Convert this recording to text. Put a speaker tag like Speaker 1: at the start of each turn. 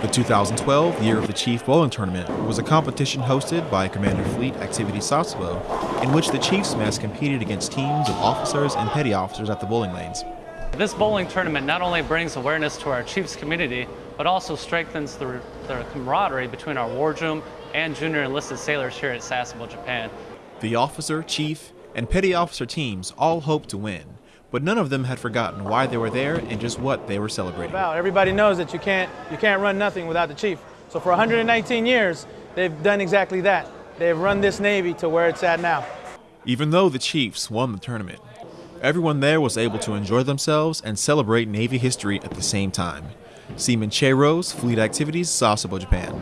Speaker 1: The 2012 Year of the Chief Bowling Tournament was a competition hosted by Commander Fleet Activity Sasebo, in which the Chiefs mess competed against teams of officers and petty officers at the bowling lanes.
Speaker 2: This bowling tournament not only brings awareness to our Chiefs community, but also strengthens the, the camaraderie between our wardroom and junior enlisted sailors here at Sasebo, Japan.
Speaker 1: The officer, chief, and petty officer teams all hope to win, but none of them had forgotten why they were there and just what they were celebrating.
Speaker 3: Everybody knows that you can't, you can't run nothing without the chief. So for 119 years, they've done exactly that. They've run this Navy to where it's at now.
Speaker 1: Even though the Chiefs won the tournament, everyone there was able to enjoy themselves and celebrate Navy history at the same time. Seaman Che Rose, Fleet Activities, Sasebo, Japan.